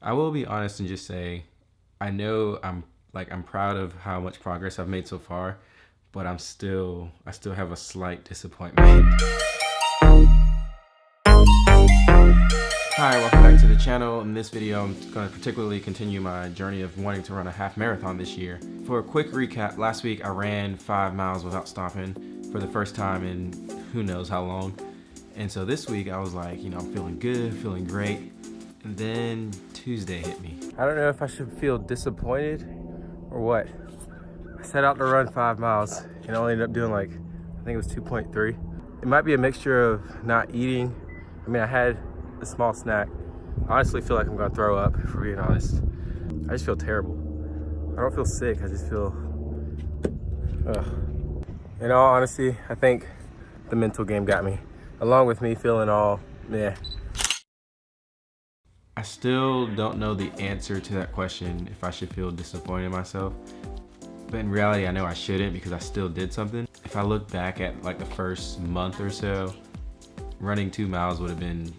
I will be honest and just say, I know I'm like I'm proud of how much progress I've made so far, but I'm still I still have a slight disappointment. Hi, welcome back to the channel. In this video, I'm going to particularly continue my journey of wanting to run a half marathon this year. For a quick recap, last week I ran five miles without stopping for the first time in who knows how long. And so this week I was like, you know, I'm feeling good, feeling great. And then Tuesday hit me. I don't know if I should feel disappointed or what. I set out to run five miles and I only ended up doing like, I think it was 2.3. It might be a mixture of not eating. I mean, I had a small snack. I honestly feel like I'm gonna throw up, for being honest. I just feel terrible. I don't feel sick, I just feel, ugh. In all honesty, I think the mental game got me. Along with me feeling all, meh. I still don't know the answer to that question, if I should feel disappointed in myself. But in reality, I know I shouldn't because I still did something. If I look back at like the first month or so, running two miles would have been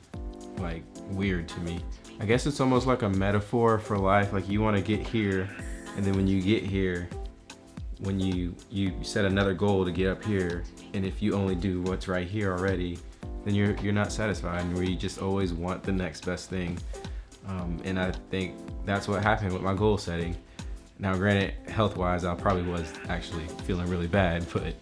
like weird to me. I guess it's almost like a metaphor for life. Like you want to get here, and then when you get here, when you you set another goal to get up here, and if you only do what's right here already, then you're you're not satisfied, and you just always want the next best thing. Um, and I think that's what happened with my goal setting. Now, granted, health-wise, I probably was actually feeling really bad, but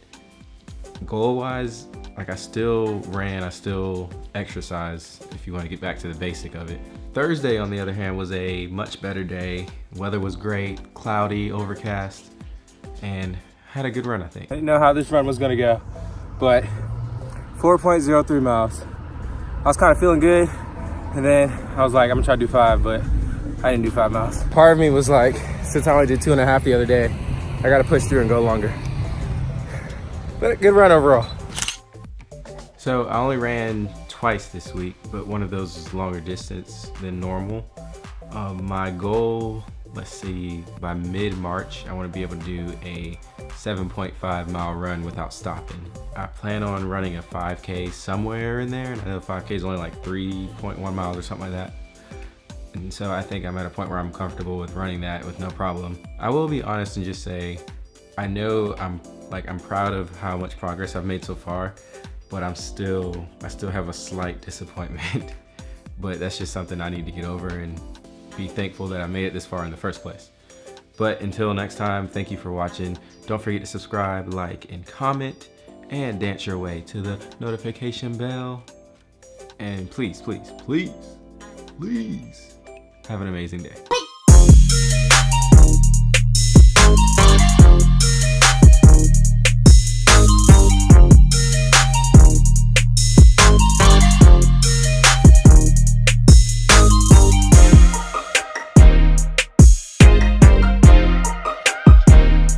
goal-wise, like I still ran, I still exercised, if you want to get back to the basic of it. Thursday, on the other hand, was a much better day. Weather was great, cloudy, overcast, and had a good run, I think. I didn't know how this run was gonna go, but 4.03 miles. I was kind of feeling good, and then I was like, I'm gonna try to do five, but I didn't do five miles. Part of me was like, since I only did two and a half the other day, I gotta push through and go longer. But good run overall. So I only ran twice this week, but one of those is longer distance than normal. Um, my goal, let's see, by mid-March, I wanna be able to do a 7.5 mile run without stopping. I plan on running a 5K somewhere in there, and I know 5K is only like 3.1 miles or something like that. And so I think I'm at a point where I'm comfortable with running that with no problem. I will be honest and just say, I know I'm like I'm proud of how much progress I've made so far, but I'm still, I still have a slight disappointment. but that's just something I need to get over and be thankful that I made it this far in the first place. But until next time, thank you for watching. Don't forget to subscribe, like, and comment, and dance your way to the notification bell. And please, please, please, please, have an amazing day.